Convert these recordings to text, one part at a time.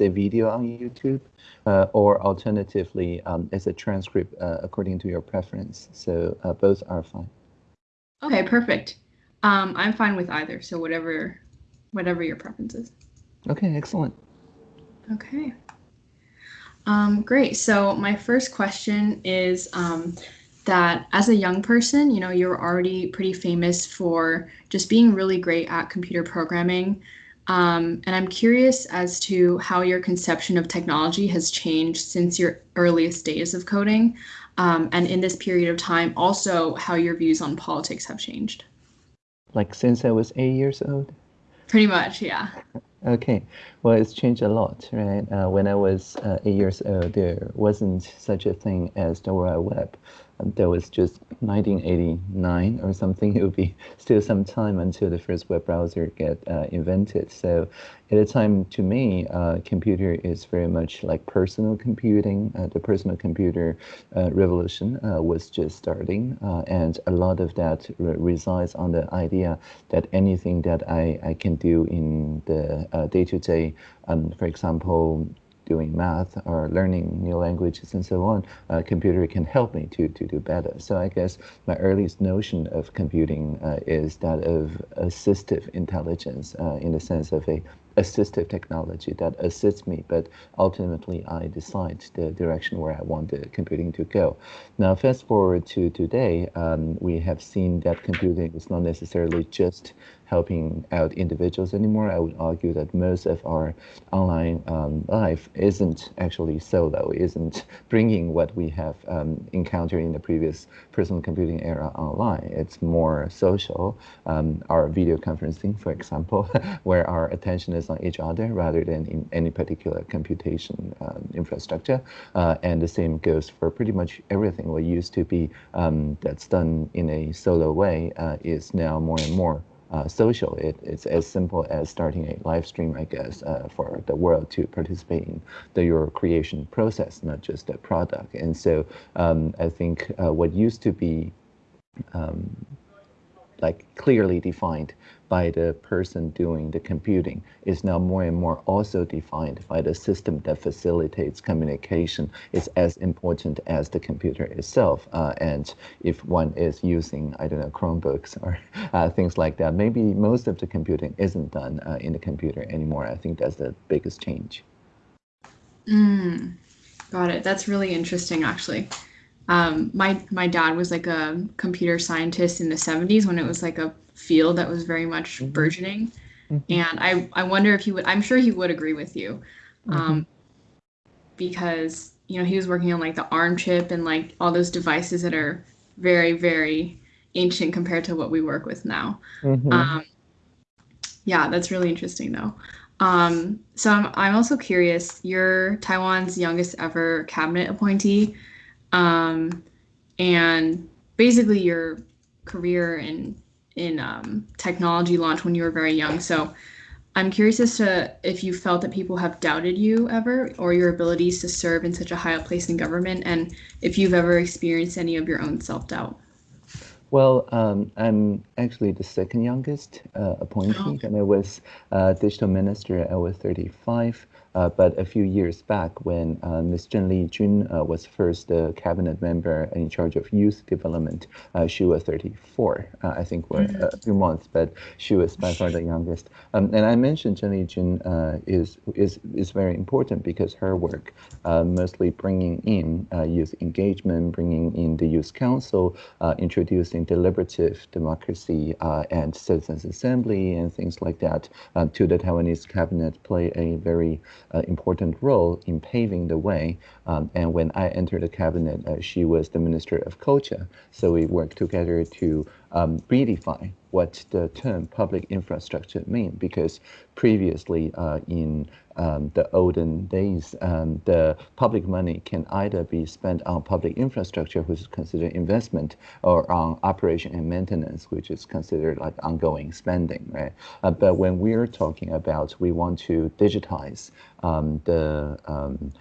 a video on YouTube, uh, or alternatively um, as a transcript uh, according to your preference. So uh, both are fine. Okay, perfect. Um, I'm fine with either. So whatever, whatever your preference is. Okay, excellent. Okay. Um, great. So my first question is um, that as a young person, you know, you're already pretty famous for just being really great at computer programming. Um, and I'm curious as to how your conception of technology has changed since your earliest days of coding. Um, and in this period of time, also how your views on politics have changed. Like since I was eight years old? Pretty much, yeah. Okay, well, it's changed a lot, right? Uh, when I was uh, eight years old, there wasn't such a thing as the World Web that was just 1989 or something. It would be still some time until the first web browser get uh, invented. So at the time, to me, uh, computer is very much like personal computing. Uh, the personal computer uh, revolution was just starting, and a lot of that re resides on the idea that anything that I, I can do in the -day, um, for example, doing math or learning new languages and so on, uh, computer can help me to, to do better. So I guess my earliest notion of computing uh, is that of assistive intelligence uh, in the sense of a assistive technology that assists me, but ultimately I decide the direction where I want the computing to go. Now, fast forward to today, um, we have seen that computing is not necessarily just helping out individuals anymore. I would argue that most of our online um, life isn't actually solo, isn't bringing what we have um, encountered in the previous personal computing era online. It's more social. Um, our video conferencing, for example, where our attention is on each other rather than in any particular computation um, infrastructure. Uh, and the same goes for pretty much everything. What used to be um, that's done in a solo way uh, is now more and more uh, social. It, it's as simple as starting a live stream, I guess, uh, for the world to participate in the your creation process, not just the product. And so um, I think uh, what used to be um, like clearly defined by the person doing the computing is now more and more also defined by the system that facilitates communication. It's as important as the computer itself. Uh, and if one is using, I don't know, Chromebooks or uh, things like that, maybe most of the computing isn't done uh, in the computer anymore. I think that's the biggest change. Mm, got it. That's really interesting, actually. Um, my my dad was like a computer scientist in the 70s when it was like a field that was very much mm-hmm. burgeoning. Mm-hmm. And I, I wonder if he would, I'm sure he would agree with you. Mm-hmm. Um, because, you know, he was working on like the ARM chip and like all those devices that are very, very ancient compared to what we work with now. Mm-hmm. Um, yeah, that's really interesting though. Um, so I'm, I'm also curious, you're Taiwan's youngest ever cabinet appointee. Um, and basically your career and in um, technology launch when you were very young. So I'm curious as to if you felt that people have doubted you ever or your abilities to serve in such a high place in government and if you've ever experienced any of your own self-doubt. Well, um, I'm actually the second youngest uh, appointee. Oh. And I was uh, digital minister. I was 35. Uh, but a few years back, when uh, Ms. Zheng Lijun uh, was first the cabinet member in charge of youth development, uh, she was 34. Uh, I think for mm-hmm. a few months, but she was by far the youngest. Um, and I mentioned Zheng Lijun uh, is is is very important because her work, mostly bringing in youth engagement, bringing in the youth council, introducing deliberative democracy and citizens assembly and things like that to the Taiwanese cabinet, play a very uh, important role in paving the way. Um, and when I entered the cabinet, uh, she was the Minister of Culture. So we worked together to um, redefine what the term public infrastructure mean because previously uh, in um, the olden days, um, the public money can either be spent on public infrastructure, which is considered investment, or on operation and maintenance, which is considered like ongoing spending, right? Uh, but when we're talking about we want to digitize um, the um,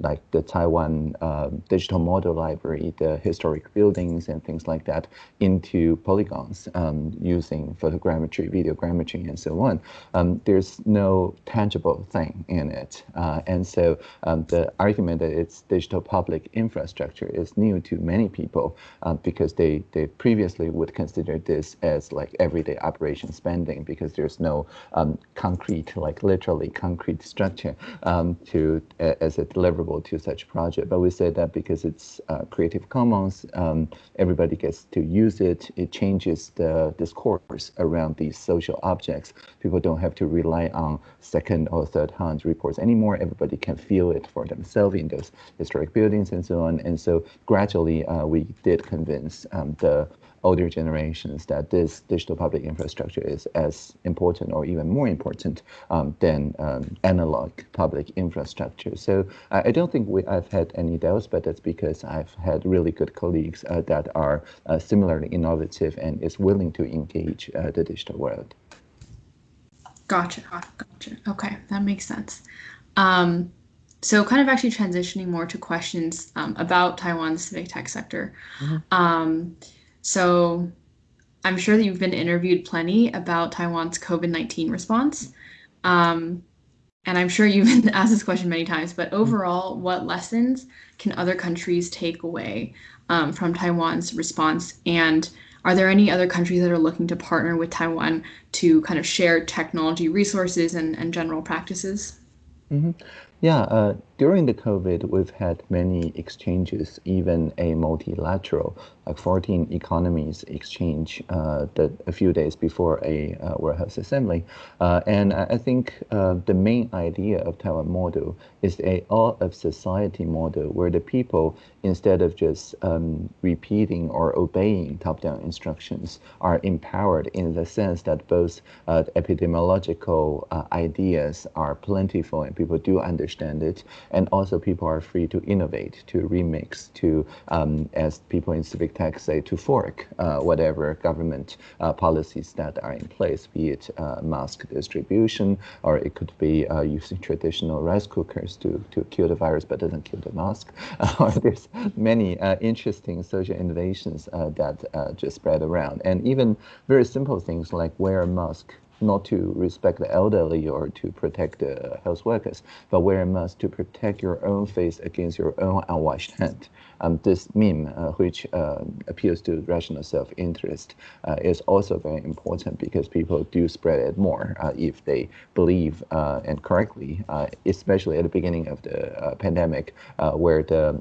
like the Taiwan uh, digital model library, the historic buildings and things like that into polygons um, using photogrammetry, videogrammetry, and so on. Um, there's no tangible thing in it. Uh, and so um, the argument that it's digital public infrastructure is new to many people uh, because they, they previously would consider this as like everyday operation spending because there's no um, concrete, like literally concrete structure um, to as a deliverable to such project. But we say that because it's uh, Creative Commons, um, everybody gets to use it. It changes the discourse around these social objects. People don't have to rely on second or third hand reports anymore. Everybody can feel it for themselves in those historic buildings and so on. And so gradually uh, we did convince um, the older generations that this digital public infrastructure is as important or even more important um, than um, analog public infrastructure. So uh, I don't think we, I've had any doubts, but that's because I've had really good colleagues uh, that are uh, similarly innovative and is willing to engage uh, the digital world. Gotcha, gotcha. Okay, that makes sense. Um, so kind of actually transitioning more to questions um, about Taiwan's civic tech sector. Mm-hmm. Um, so I'm sure that you've been interviewed plenty about Taiwan's COVID 19 response. Um, and I'm sure you've been asked this question many times, but mm-hmm. overall, what lessons can other countries take away um, from Taiwan's response? And are there any other countries that are looking to partner with Taiwan to kind of share technology resources and, and general practices? Mm-hmm. Yeah, uh, during the COVID, we've had many exchanges, even a multilateral, like 14 economies exchange uh, a few days before a uh, Health Assembly. Uh, and I think uh, the main idea of Taiwan model is a all of society model where the people, instead of just um, repeating or obeying top-down instructions, are empowered in the sense that both uh, epidemiological ideas are plentiful and people do understand it and also people are free to innovate, to remix, to, um, as people in civic tech say, to fork uh, whatever government uh, policies that are in place, be it uh, mask distribution, or it could be uh, using traditional rice cookers to, to kill the virus but doesn't kill the mask. there's many uh, interesting social innovations uh, that just spread around. And even very simple things like wear a mask not to respect the elderly or to protect the health workers, but wear a mask to protect your own face against your own unwashed hand um, this meme, uh, which uh, appeals to rational self-interest, uh, is also very important because people do spread it more uh, if they believe uh, and correctly, especially at the beginning of the pandemic, where the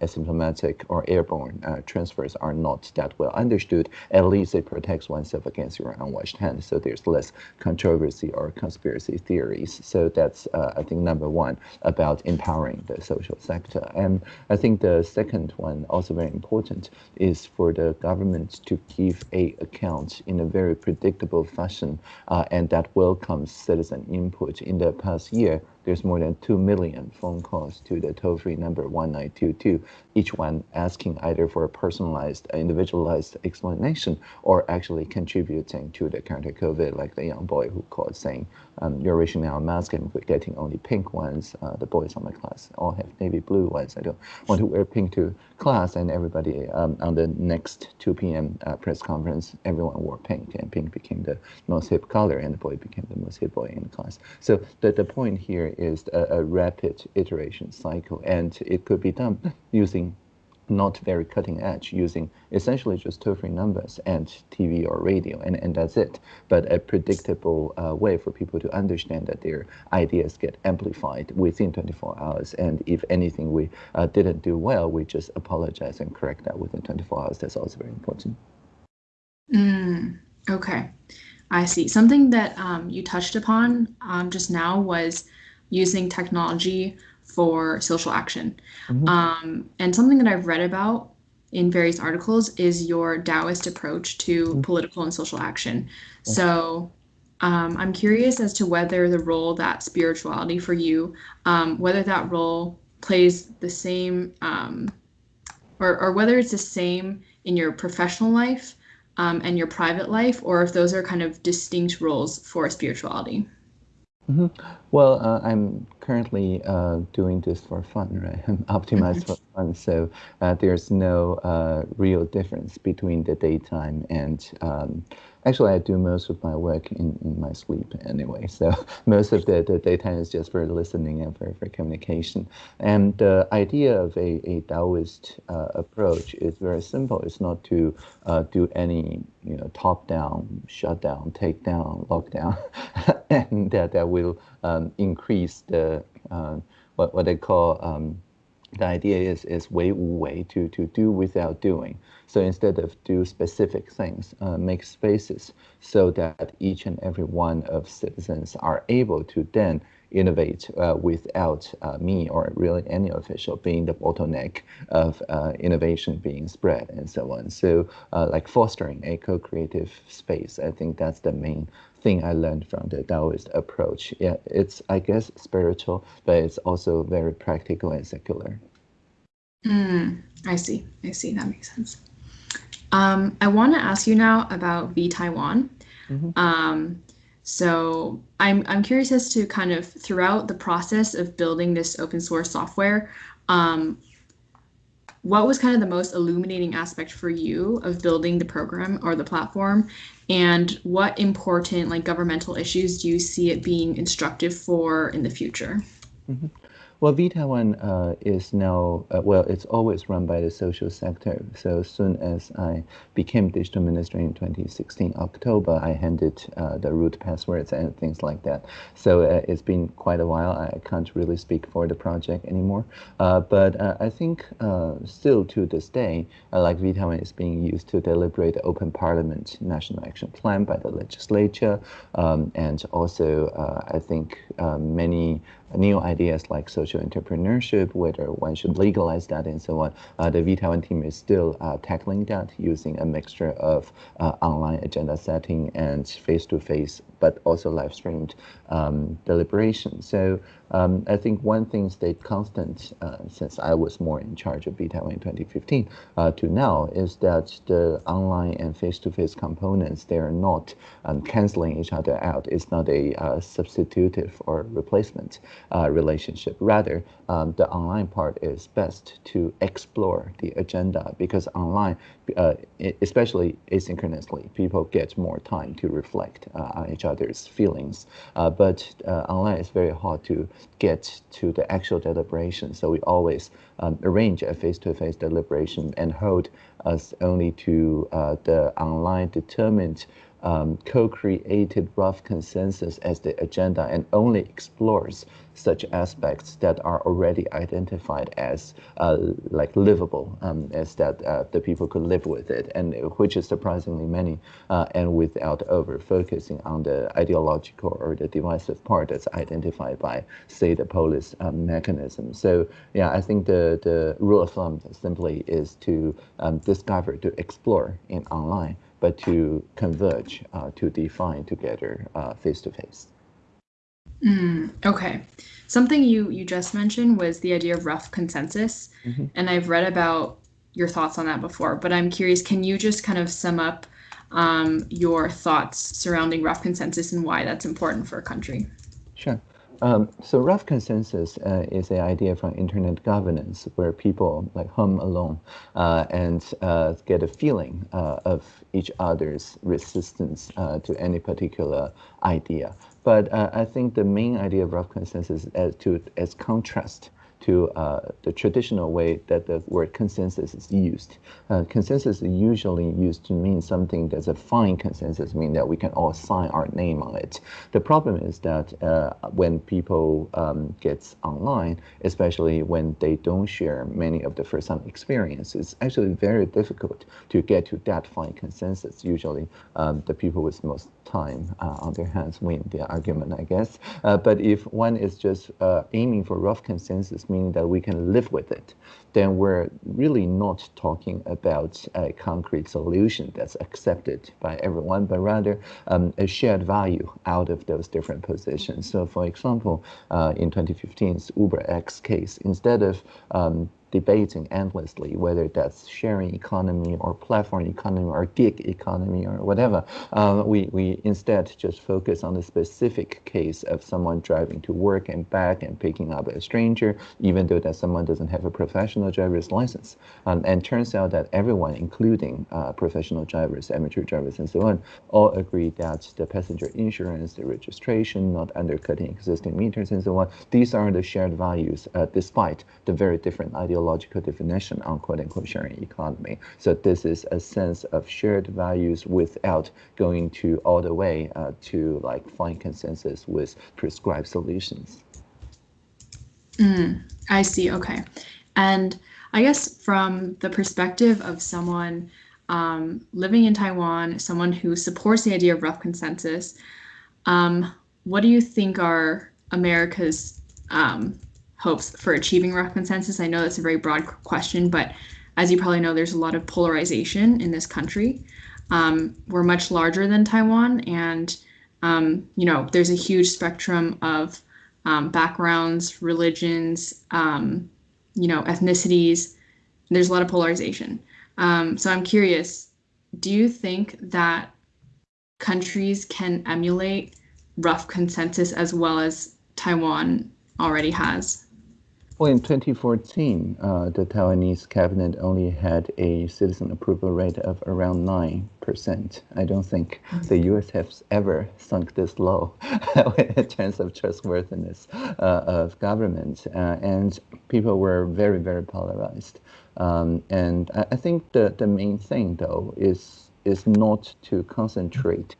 asymptomatic or airborne transfers are not that well understood. At least it protects oneself against your unwashed hands, so there's less controversy or conspiracy theories. So that's, I think, number one about empowering the social sector. And I think the second second one, also very important, is for the government to give a account in a very predictable fashion, uh, and that welcomes citizen input. In the past year, there's more than 2 million phone calls to the toll-free number 1922, each one asking either for a personalized, individualized explanation or actually contributing to the counter-COVID, like the young boy who called saying, um, you're rationing our mask and we're getting only pink ones. Uh, the boys on my class all have navy blue ones. I don't want to wear pink to class. And everybody um, on the next 2 p.m. Uh, press conference, everyone wore pink and pink became the most hip color and the boy became the most hip boy in the class. So the, the point here is a, a rapid iteration cycle, and it could be done using not very cutting edge, using essentially just toll-free numbers and TV or radio, and, and that's it. But a predictable uh, way for people to understand that their ideas get amplified within 24 hours. And if anything we uh, didn't do well, we just apologize and correct that within 24 hours. That's also very important. Mm, okay, I see. Something that um, you touched upon um, just now was using technology for social action. Mm-hmm. Um, and something that I've read about in various articles is your Taoist approach to mm-hmm. political and social action. So um, I'm curious as to whether the role that spirituality for you, um, whether that role plays the same, um, or, or whether it's the same in your professional life um, and your private life, or if those are kind of distinct roles for spirituality. Mm-hmm. Well, uh, I'm currently uh, doing this for fun, right? I'm optimized for fun, so uh, there's no uh, real difference between the daytime and um, actually I do most of my work in, in my sleep anyway. So most of the, the daytime is just for listening and for, for communication. And the idea of a, a Taoist uh, approach is very simple. It's not to uh, do any you know top down, shut down, take down, lockdown, and that that will um, increase the uh, what what they call um, the idea is is wu wei to to do without doing. So instead of do specific things, uh, make spaces so that each and every one of citizens are able to then innovate uh, without uh, me or really any official being the bottleneck of uh, innovation being spread and so on. So uh, like fostering a co-creative space, I think that's the main thing I learned from the Taoist approach. Yeah, it's I guess spiritual, but it's also very practical and secular. Mm, I see. I see. That makes sense. Um, I want to ask you now about vTaiwan. Mm-hmm. Um, so I'm I'm curious as to kind of throughout the process of building this open source software, um, what was kind of the most illuminating aspect for you of building the program or the platform, and what important like governmental issues do you see it being instructive for in the future? Mm-hmm. Well, vTaiwan uh, is now, uh, well, it's always run by the social sector. So as soon as I became digital minister in 2016, October, I handed uh, the root passwords and things like that. So uh, it's been quite a while. I can't really speak for the project anymore. Uh, but uh, I think still to this day, like vTaiwan is being used to deliberate the Open Parliament National Action Plan by the legislature. Um, and also, I think many new ideas like social entrepreneurship, whether one should legalize that and so on. Uh, the vTaiwan team is still uh, tackling that using a mixture of uh, online agenda setting and face-to-face, but also live-streamed um, deliberation. So um, I think one thing stayed constant uh, since I was more in charge of Taiwan in 2015 uh, to now is that the online and face-to-face components, they are not um, canceling each other out. It's not a uh, substitutive or replacement uh, relationship. Rather, um, the online part is best to explore the agenda because online, uh, especially asynchronously, people get more time to reflect uh, on each other's feelings. but online is very hard to get to the actual deliberation. So we always um, arrange a face-to-face -face deliberation and hold us only to uh, the online determined um, co-created rough consensus as the agenda and only explores such aspects that are already identified as uh, like livable, um, as that uh, the people could live with it, and which is surprisingly many, uh, and without over focusing on the ideological or the divisive part that's identified by, say, the Polis um, mechanism. So yeah, I think the the rule of thumb simply is to um, discover, to explore in online but to converge, uh, to define together uh, face to face. Mm, okay. Something you you just mentioned was the idea of rough consensus, mm-hmm. and I've read about your thoughts on that before. But I'm curious, can you just kind of sum up um, your thoughts surrounding rough consensus and why that's important for a country? Sure. Um, so rough consensus uh, is an idea from internet governance where people like hum along uh, and uh, get a feeling uh, of each other's resistance uh, to any particular idea. But uh, I think the main idea of rough consensus as to as contrast to uh, the traditional way that the word consensus is used. Uh, consensus is usually used to mean something that's a fine consensus, mean that we can all sign our name on it. The problem is that uh, when people um, get online, especially when they don't share many of the first-hand experiences, it's actually very difficult to get to that fine consensus. Usually, um, the people with most time uh, on their hands win the argument, I guess. Uh, but if one is just uh, aiming for rough consensus, meaning that we can live with it, then we're really not talking about a concrete solution that's accepted by everyone, but rather um, a shared value out of those different positions. So for example, uh, in 2015's UberX case, instead of um, debating endlessly whether that's sharing economy or platform economy or gig economy or whatever. Um, we, we instead just focus on the specific case of someone driving to work and back and picking up a stranger, even though that someone doesn't have a professional driver's license. Um, and turns out that everyone, including uh, professional drivers, amateur drivers, and so on, all agree that the passenger insurance, the registration, not undercutting existing meters, and so on, these are the shared values, uh, despite the very different ideologies ideological definition on quote unquote sharing economy. So this is a sense of shared values without going to all the way uh, to like find consensus with prescribed solutions. Mm, I see. Okay. And I guess from the perspective of someone um, living in Taiwan, someone who supports the idea of rough consensus, um, what do you think are America's um, hopes for achieving rough consensus? I know that's a very broad question, but as you probably know, there's a lot of polarization in this country. Um, we're much larger than Taiwan, and um, you know, there's a huge spectrum of um, backgrounds, religions, um, you know, ethnicities. There's a lot of polarization. Um, so I'm curious, do you think that countries can emulate rough consensus as well as Taiwan already has? Well, in 2014, uh, the Taiwanese cabinet only had a citizen approval rate of around 9%. I don't think the US has ever sunk this low in terms of trustworthiness uh, of government. Uh, and people were very, very polarized. Um, and I, I, think the, the main thing, though, is, is not to concentrate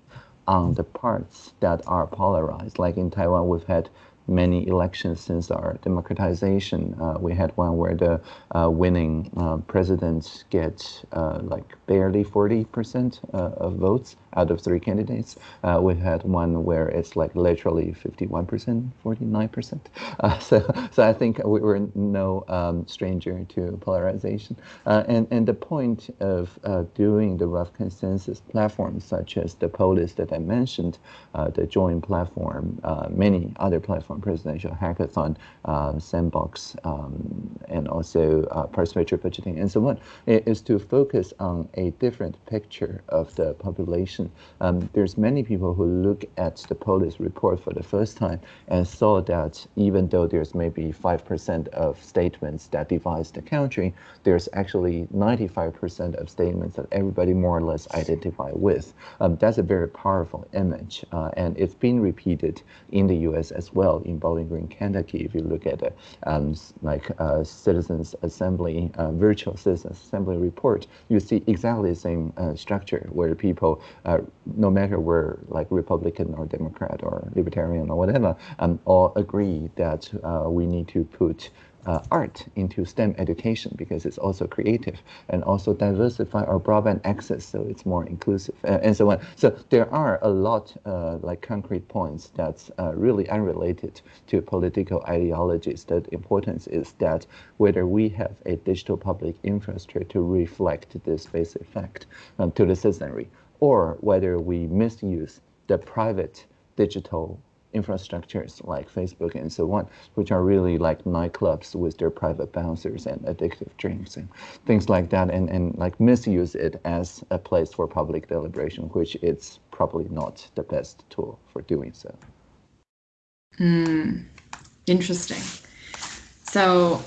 on the parts that are polarized. Like in Taiwan, we've had many elections since our democratization. Uh, we had one where the uh, winning uh, president gets uh, like barely 40% uh, of votes out of three candidates. Uh, we had one where it's like literally 51%, 49%. so, so I think we were no um, stranger to polarization. and, and the point of doing the rough consensus platforms such as the Polis that I mentioned, the Join platform, many other platforms presidential hackathon, uh, sandbox, um, and also uh, participatory budgeting and so on, is to focus on a different picture of the population. Um, there's many people who look at the Polis report for the first time and saw that even though there's maybe 5% of statements that divides the country, there's actually 95% of statements that everybody more or less identify with. Um, that's a very powerful image, uh, and it's been repeated in the U.S. as well in Bowling Green, Kentucky, if you look at the um, like uh, Citizens Assembly, uh, virtual Citizens Assembly report, you see exactly the same uh, structure where people, uh, no matter where like Republican or Democrat or Libertarian or whatever, um, all agree that uh, we need to put uh, art into STEM education because it's also creative and also diversify our broadband access so it's more inclusive uh, and so on. So there are a lot uh, like concrete points that's uh, really unrelated to political ideologies. The importance is that whether we have a digital public infrastructure to reflect this basic fact um, to the citizenry or whether we misuse the private digital infrastructures like Facebook and so on, which are really like nightclubs with their private bouncers and addictive drinks and things like that, and, and like misuse it as a place for public deliberation, which it's probably not the best tool for doing so. Mm, interesting. So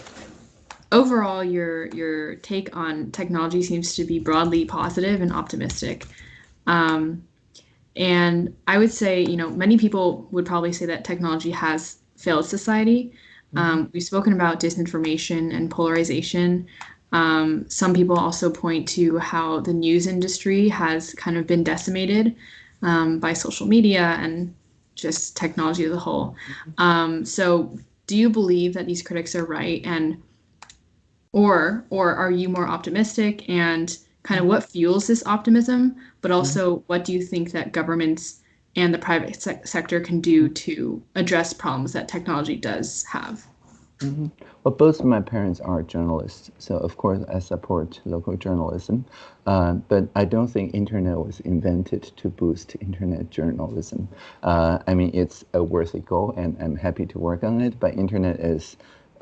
overall, your your take on technology seems to be broadly positive and optimistic. Um, and I would say, you know, many people would probably say that technology has failed society. Mm-hmm. Um, we've spoken about disinformation and polarization. Um, some people also point to how the news industry has kind of been decimated um, by social media and just technology as a whole. Mm-hmm. Um, so, do you believe that these critics are right, and or or are you more optimistic and kind of what fuels this optimism, but mm-hmm. also mm-hmm. what do you think that governments and the private se- sector can do to address problems that technology does have? Mm-hmm. Well, both of my parents are journalists, so of course I support local journalism. Uh, but I don't think internet was invented to boost internet journalism. Uh, I mean, it's a worthy goal, and I'm happy to work on it. But internet is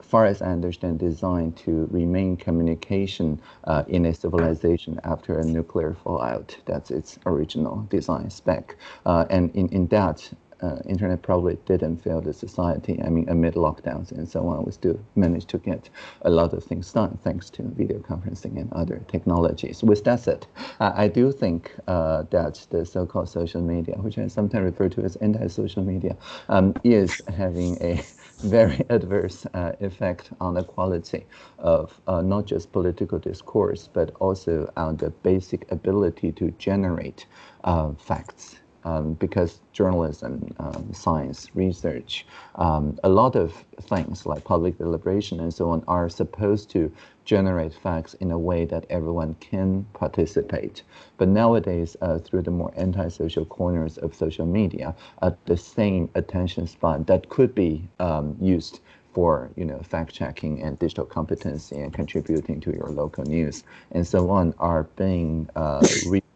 far as I understand, designed to remain communication uh, in a civilization after a nuclear fallout. That's its original design spec. Uh, and in, in that, uh, internet probably didn't fail the society. I mean, amid lockdowns and so on, we still managed to get a lot of things done thanks to video conferencing and other technologies. With that said, uh, I do think uh, that the so-called social media, which I sometimes refer to as anti-social media, um, is having a very adverse uh, effect on the quality of uh, not just political discourse, but also on the basic ability to generate uh, facts um, because journalism, um, science, research, um, a lot of things like public deliberation and so on are supposed to generate facts in a way that everyone can participate. But nowadays, uh, through the more antisocial corners of social media, uh, the same attention span that could be um, used for you know fact checking and digital competency and contributing to your local news and so on are being uh,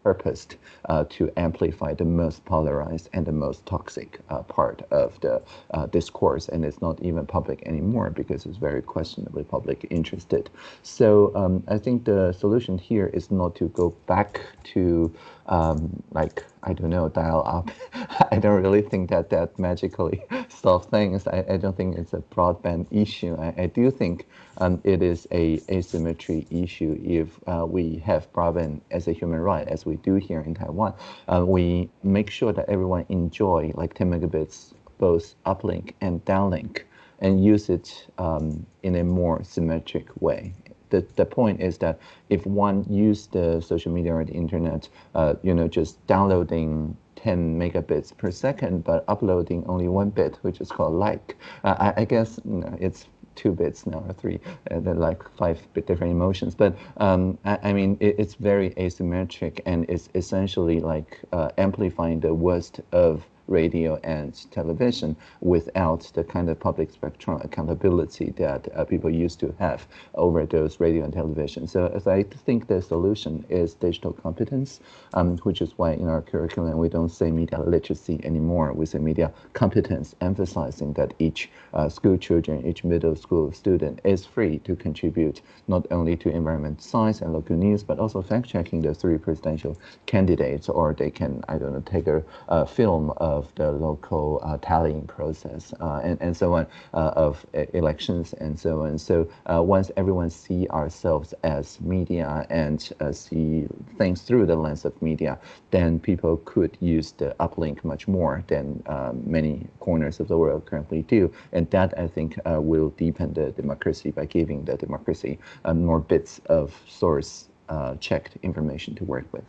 purposed uh, to amplify the most polarized and the most toxic uh, part of the uh, discourse. And it's not even public anymore because it's very questionably public interested. So um, I think the solution here is not to go back to um, like I don't know, dial up. I don't really think that that magically solves things. I, I don't think it's a broadband issue. I, I do think um, it is a asymmetry issue if uh, we have broadband as a human right, as we do here in Taiwan. Uh, we make sure that everyone enjoy like 10 megabits, both uplink and downlink, and use it um, in a more symmetric way the, the point is that if one use the social media or the internet, uh, you know, just downloading 10 megabits per second, but uploading only one bit, which is called like, uh, I, I, guess it's two bits now or three, uh, like five different emotions. But um, I, I, mean, it, it's very asymmetric and it's essentially like uh, amplifying the worst of radio and television without the kind of public spectrum accountability that uh, people used to have over those radio and television. So as I think the solution is digital competence, um, which is why in our curriculum we don't say media literacy anymore. We say media competence, emphasizing that each uh, school children, each middle school student is free to contribute not only to environment science and local news, but also fact checking the three presidential candidates, or they can, I don't know, take a, a film of the local uh, tallying process uh, and, and so on uh, of elections and so on. So once everyone see ourselves as media and see things through the lens of media, then people could use the uplink much more than um, many corners of the world currently do. And that, I think, will deepen the democracy by giving the democracy um, more bits of source uh, checked information to work with.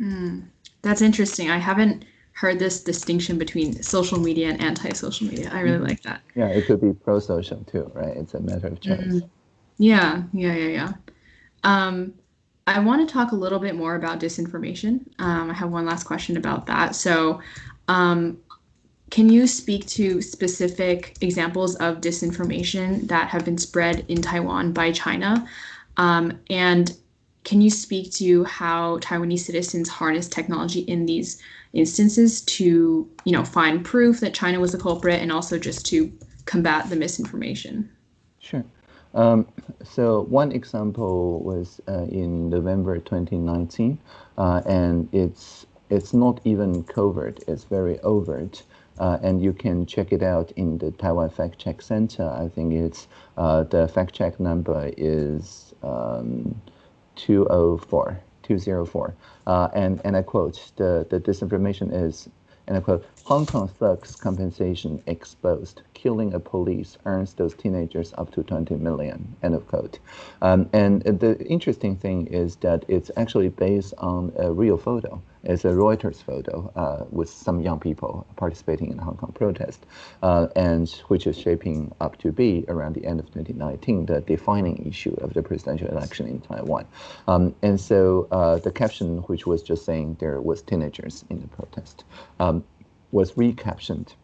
Mm, that's interesting. I haven't heard this distinction between social media and anti-social media. I really mm-hmm. like that. Yeah, it could be pro-social too, right? It's a matter of choice. Mm-hmm. Yeah, yeah, yeah, yeah. Um, I want to talk a little bit more about disinformation. Um, I have one last question about that. So, um, can you speak to specific examples of disinformation that have been spread in Taiwan by China? Um, and can you speak to how Taiwanese citizens harness technology in these instances to, you know, find proof that China was the culprit and also just to combat the misinformation? Sure. Um, so one example was uh, in November 2019, uh, and it's it's not even covert; it's very overt. Uh, and you can check it out in the Taiwan Fact Check Center. I think it's uh, the fact check number is um, 204. 204. Uh, and, and I quote, the, the disinformation is, and I quote, Hong Kong thugs compensation exposed. Killing a police earns those teenagers up to 20 million, end of quote. Um, and the interesting thing is that it's actually based on a real photo. It's a Reuters photo uh, with some young people participating in the Hong Kong protest, uh, and which is shaping up to be around the end of 2019 the defining issue of the presidential election in Taiwan. Um, and so uh, the caption, which was just saying there was teenagers in the protest, um, was recaptioned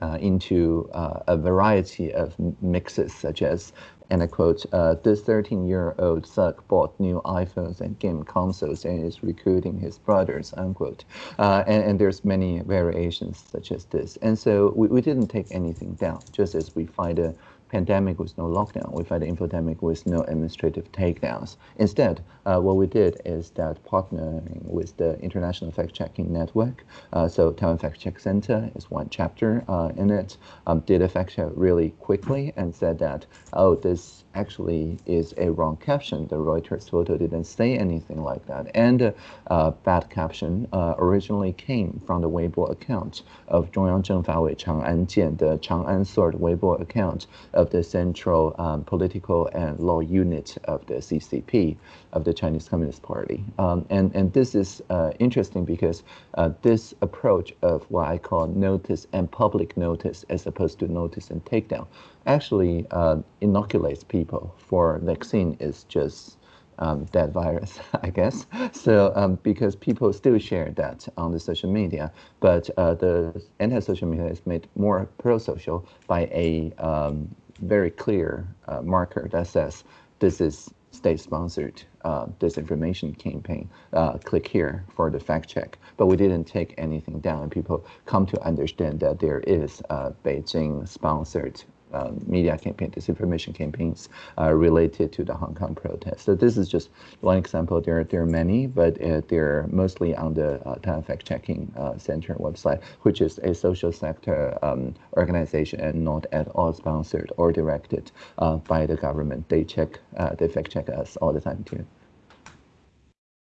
uh, into uh, a variety of mixes such as and I quote, uh, this 13 year old thug bought new iPhones and game consoles and is recruiting his brothers, unquote. Uh, and, and there's many variations such as this. And so we, we didn't take anything down, just as we find a pandemic with no lockdown. We fight an infodemic with no administrative takedowns. Instead, uh, what we did is that partnering with the International Fact Checking Network, uh, so Taiwan Fact Check Center is one chapter uh, in it, um, did a fact check really quickly and said that, oh, this actually is a wrong caption. The Reuters photo didn't say anything like that. And the uh, bad caption uh, originally came from the Weibo account of Zhongyang Zhengfawei Chang'an the Chang'an Sword Weibo account of the Central um, Political and Law Unit of the CCP of the Chinese Communist Party. Um, and, and this is uh, interesting because uh, this approach of what I call notice and public notice as opposed to notice and takedown actually uh, inoculates people for vaccine is just um, that virus, I guess. So um, because people still share that on the social media, but uh, the anti-social media is made more pro-social by a um, very clear uh, marker that says this is state-sponsored uh, disinformation campaign. Uh, click here for the fact check. But we didn't take anything down. People come to understand that there is Beijing-sponsored um, media campaign, disinformation campaigns uh, related to the Hong Kong protests. So this is just one example. There, there are many, but uh, they're mostly on the uh, Fact Checking uh, Center website, which is a social sector um, organization and not at all sponsored or directed uh, by the government. They check, uh, they fact check us all the time too.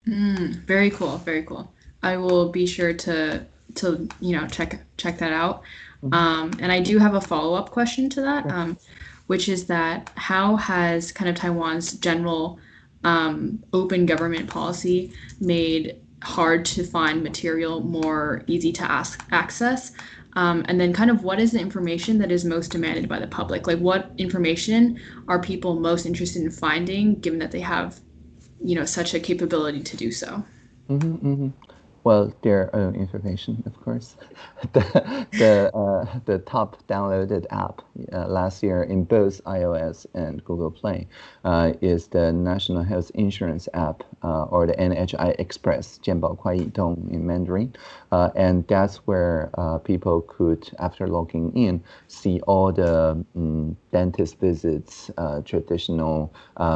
Mm, very cool, very cool. I will be sure to to you know check check that out. Mm-hmm. Um, and I do have a follow up question to that, um, which is that how has kind of Taiwan's general um, open government policy made hard to find material more easy to ask access? Um, and then, kind of, what is the information that is most demanded by the public? Like, what information are people most interested in finding, given that they have, you know, such a capability to do so? Mm-hmm, mm-hmm well, their own information, of course. the the uh, the top downloaded app uh, last year in both iOS and Google Play uh, is the National Health Insurance app uh, or the NHI Express 健保快易通 in Mandarin, uh, and that's where uh, people could, after logging in, see all the um, dentist visits, traditional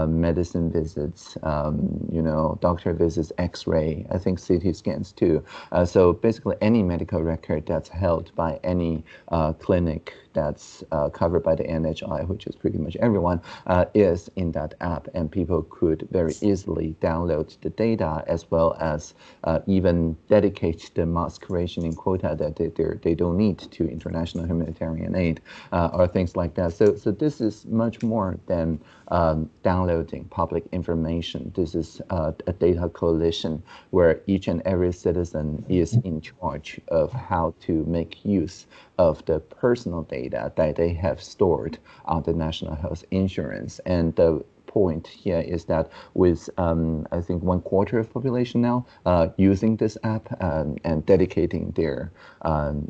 medicine visits, um, you know, doctor visits, X-ray, I think CT scans too. Uh, so basically, any medical record that's held by any uh, clinic that's uh, covered by the NHI, which is pretty much everyone, uh, is in that app, and people could very easily download the data as well as uh, even dedicate the mask rationing quota that they they don't need to international humanitarian aid uh, or things like that. So so this is much more than um, downloading public information. This is uh, a data coalition where each and every citizen is in charge of how to make use of the personal data that they have stored on the national health insurance. And the point here is that with um, I think one quarter of population now uh, using this app um, and dedicating their um,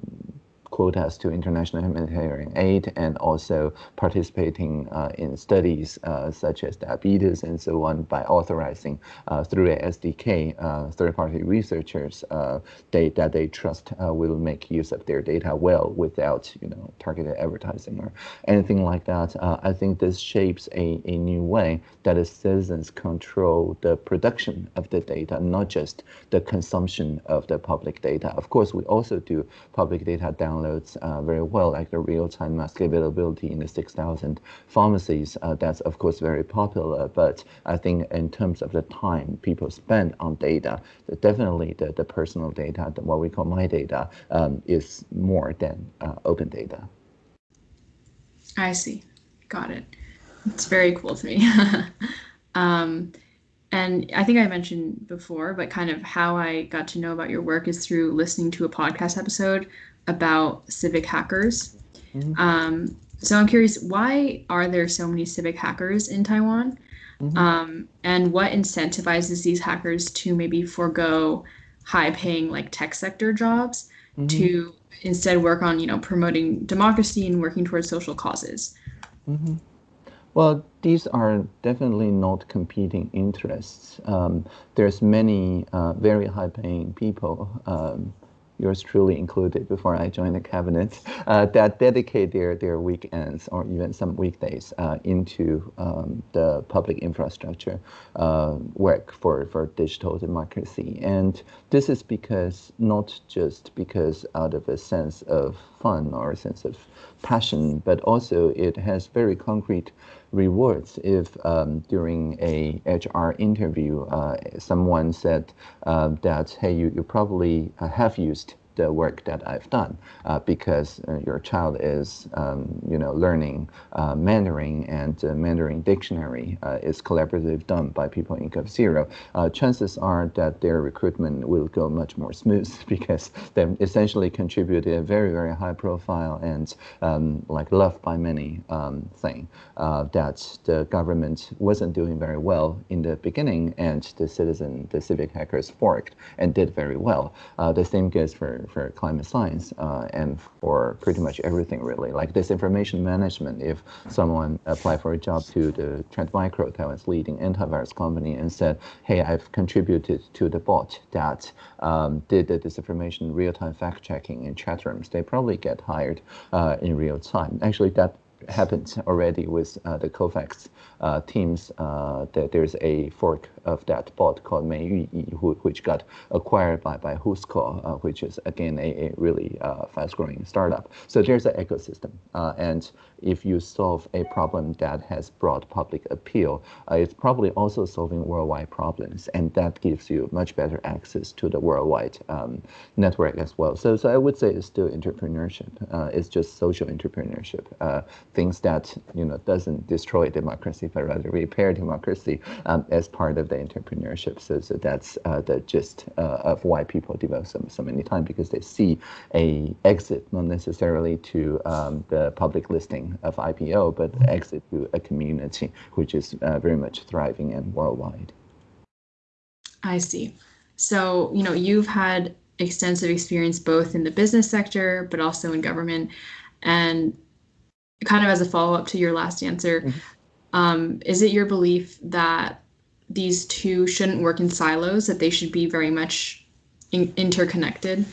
quotas to international humanitarian aid and also participating uh, in studies uh, such as diabetes and so on by authorizing uh, through a SDK third-party researchers they, that they trust will make use of their data well without you know targeted advertising or anything like that. I think this shapes a, a new way that citizens control the production of the data, not just the consumption of the public data. Of course, we also do public data download downloads uh, very well, like the real-time mask availability in the 6,000 pharmacies. Uh, that's of course very popular, but I think in terms of the time people spend on data, definitely the, the personal data, the, what we call my data, um, is more than uh, open data. I see. Got it. It's very cool to me. um, and I think I mentioned before, but kind of how I got to know about your work is through listening to a podcast episode about civic hackers. Mm-hmm. Um, so I'm curious, why are there so many civic hackers in Taiwan? Mm-hmm. Um, and what incentivizes these hackers to maybe forego high paying like tech sector jobs mm-hmm. to instead work on, you know, promoting democracy and working towards social causes? Well, these are definitely not competing interests. Um, there's many uh, very high-paying people um, yours truly included before I joined the cabinet, uh, that dedicate their, their weekends or even some weekdays uh, into um, the public infrastructure uh, work for, for digital democracy. And this is because, not just because out of a sense of fun or a sense of passion, but also it has very concrete rewards if um, during a HR interview uh, someone said uh, that hey you, you probably uh, have used the work that I've done uh, because uh, your child is, um, you know, learning uh, Mandarin and Mandarin dictionary is collaborative done by people in g0v. chances are that their recruitment will go much more smooth because they essentially contributed a very, very high profile and um, like loved by many um, thing that the government wasn't doing very well in the beginning and the citizen, the civic hackers forked and did very well. Uh, the same goes for, for climate science uh, and for pretty much everything really. Like disinformation management, if someone applied for a job to the Trend Micro, Taiwan's leading antivirus company, and said, hey, I've contributed to the bot that um, did the disinformation real-time fact-checking in chat rooms, they probably get hired uh, in real time. Actually, that happened already with uh, the Cofacts uh, teams. Uh, that there's a fork of that bot called Meiyuyi, which got acquired by, by Whoscall, uh, which is again a, a really uh, fast growing startup. So there's an ecosystem. Uh, and if you solve a problem that has broad public appeal, it's probably also solving worldwide problems. And that gives you much better access to the worldwide um, network as well. So, so I would say it's still entrepreneurship. Uh, it's just social entrepreneurship. Uh, things that, you know, doesn't destroy democracy, but rather repair democracy um, as part of the entrepreneurship. So, so that's uh, the gist uh, of why people devote so, so many time because they see a exit, not necessarily to um, the public listing of IPO, but exit to a community which is uh, very much thriving and worldwide. I see. So, you know, you've had extensive experience both in the business sector, but also in government. And kind of as a follow up to your last answer, mm-hmm. um, is it your belief that these two shouldn't work in silos, that they should be very much in- interconnected?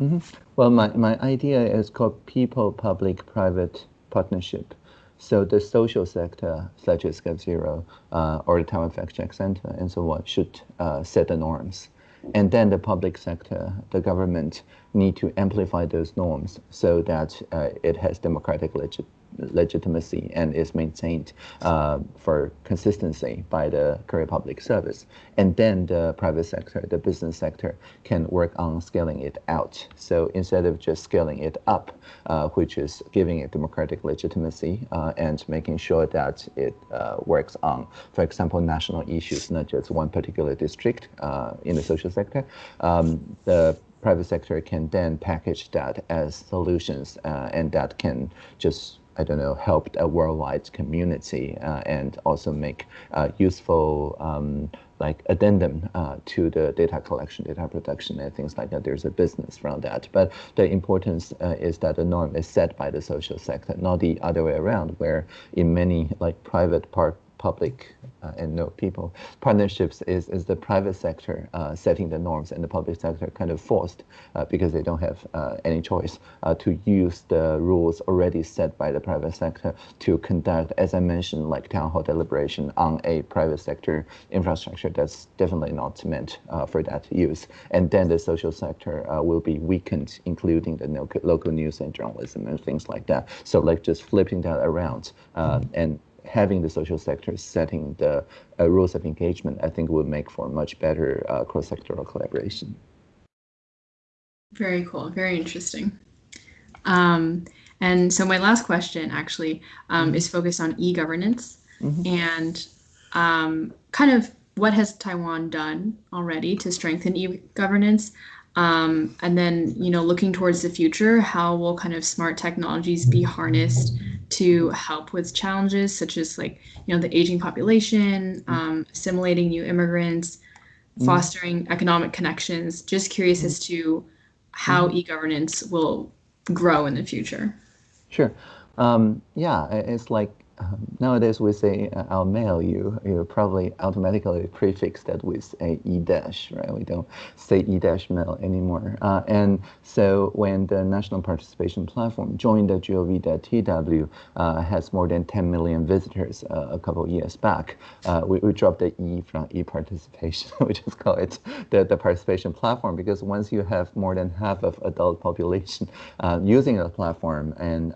Mm-hmm. Well, my, my idea is called people public private partnership. So the social sector, such as g0v uh, or the Taiwan Fact Check Center and so on, should uh, set the norms. And then the public sector, the government, need to amplify those norms so that uh, it has democratic legit legitimacy and is maintained uh, for consistency by the career Public Service. And then the private sector, the business sector, can work on scaling it out. So instead of just scaling it up, uh, which is giving it democratic legitimacy uh, and making sure that it works on, for example, national issues, not just one particular district in the social sector, um, the private sector can then package that as solutions uh, and that can just I don't know, help a worldwide community uh, and also make uh, useful um, like addendum uh, to the data collection, data production, and things like that. There's a business from that. But the importance uh, is that the norm is set by the social sector, not the other way around, where in many like private part public uh, and no people. Partnerships is, is the private sector uh, setting the norms and the public sector kind of forced uh, because they don't have uh, any choice uh, to use the rules already set by the private sector to conduct, as I mentioned, like town hall deliberation on a private sector infrastructure that's definitely not meant uh, for that use. And then the social sector will be weakened, including the local news and journalism and things like that. So like just flipping that around and having the social sector setting the uh, rules of engagement, I think would make for much better uh, cross-sectoral collaboration. Very cool. Very interesting. Um, and so my last question actually um, mm-hmm. is focused on e-governance mm-hmm. and um, kind of what has Taiwan done already to strengthen e-governance? Um, and then, you know, looking towards the future, how will kind of smart technologies be harnessed to help with challenges such as like you know the aging population mm. um, assimilating new immigrants mm. fostering economic connections just curious as to how mm. e-governance will grow in the future sure um, yeah it's like um, nowadays we say uh, I'll mail you, you probably automatically prefix that with a e dash, right? We don't say e dash mail anymore. Uh, and so when the National Participation Platform join.gov.tw, uh, has more than 10 million visitors uh, a couple years back, uh, we, we dropped the e from e participation. we just call it the, the participation platform because once you have more than half of adult population uh, using the platform and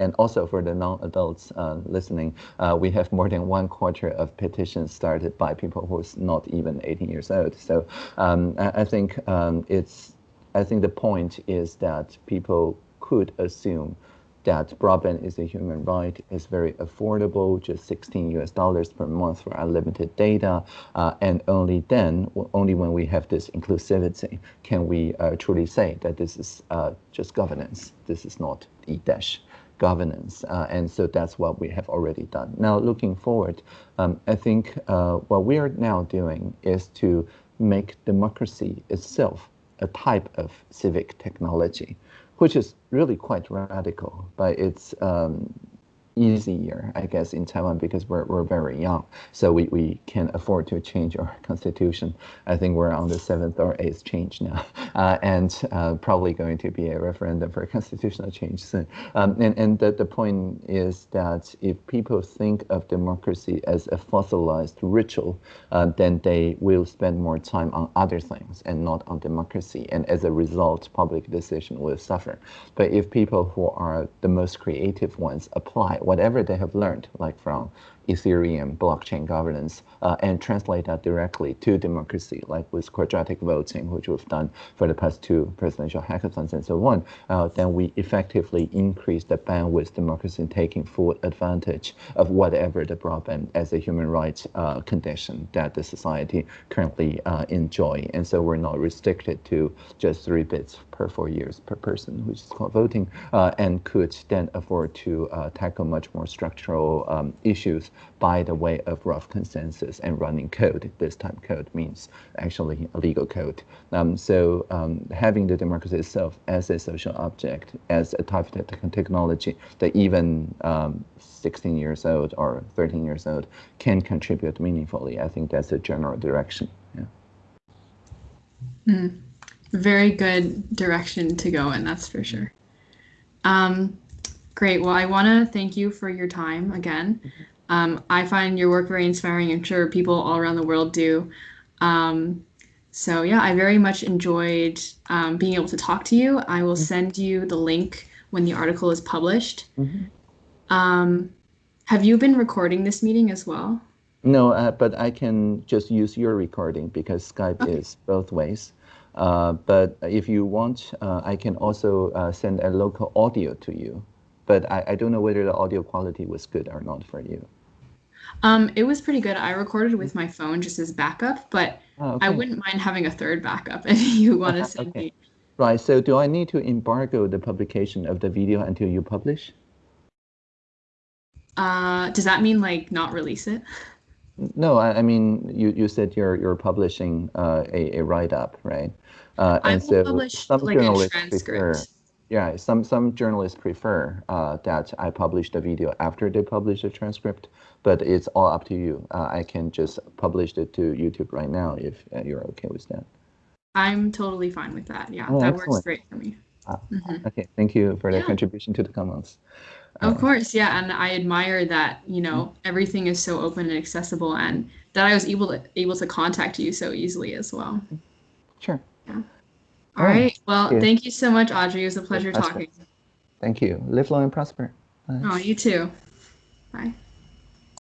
and also for the non-adults listening, uh, we have more than one quarter of petitions started by people who's not even 18 years old. So um, I, I, think um, it's, I think the point is that people could assume that broadband is a human right, is very affordable, just 16 US dollars per month for unlimited data, uh, and only then, only when we have this inclusivity, can we uh, truly say that this is uh, just governance, this is not e-dash governance. Uh, and so that's what we have already done. Now, looking forward, um, I think uh, what we are now doing is to make democracy itself a type of civic technology, which is really quite radical, by it's um, easier, I guess, in Taiwan because we're, we're very young. So we, we can afford to change our constitution. I think we're on the seventh or eighth change now, uh, and uh, probably going to be a referendum for a constitutional change soon. Um, and and the, the point is that if people think of democracy as a fossilized ritual, uh, then they will spend more time on other things and not on democracy. And as a result, public decision will suffer. But if people who are the most creative ones apply whatever they have learned, like from Ethereum blockchain governance uh, and translate that directly to democracy, like with quadratic voting, which we've done for the past two presidential hackathons and so on, uh, then we effectively increase the bandwidth democracy taking full advantage of whatever the broadband as a human rights uh, condition that the society currently uh, enjoy. And so we're not restricted to just three bits per four years per person, which is called voting, uh, and could then afford to uh, tackle much more structural um, issues by the way of rough consensus and running code. This time code means actually a legal code. Um, so um, having the democracy itself as a social object, as a type of technology that even um, 16 years old or 13 years old can contribute meaningfully, I think that's a general direction. Yeah. Mm, very good direction to go in, that's for sure. Um, great. Well, I want to thank you for your time again. Um, I find your work very inspiring. I'm sure people all around the world do. Um, so yeah, I very much enjoyed um, being able to talk to you. I will mm-hmm. send you the link when the article is published. Mm-hmm. Um, have you been recording this meeting as well? No, uh, but I can just use your recording because Skype okay. is both ways. Uh, but if you want, uh, I can also uh, send a local audio to you. But I, I don't know whether the audio quality was good or not for you. Um, it was pretty good. I recorded with my phone just as backup, but oh, okay. I wouldn't mind having a third backup if you want to send okay. me. Right. So do I need to embargo the publication of the video until you publish? Uh, does that mean like not release it? No, I, I mean you, you said you're you're publishing uh, a, a write up, right? Uh, and I will so publish some like a transcript. Prefer, yeah, some some journalists prefer uh, that I publish the video after they publish the transcript, but it's all up to you. Uh, I can just publish it to YouTube right now if uh, you're okay with that. I'm totally fine with that. Yeah, oh, that excellent. works great for me. Ah, mm-hmm. Okay, thank you for the yeah. contribution to the Commons. Of uh, course, yeah, and I admire that you know mm-hmm. everything is so open and accessible, and that I was able to able to contact you so easily as well. Sure. Yeah. All right. Well, thank you. thank you so much, Audrey. It was a pleasure talking. Thank you. Live long and prosper. Bye. Oh, you too. Bye.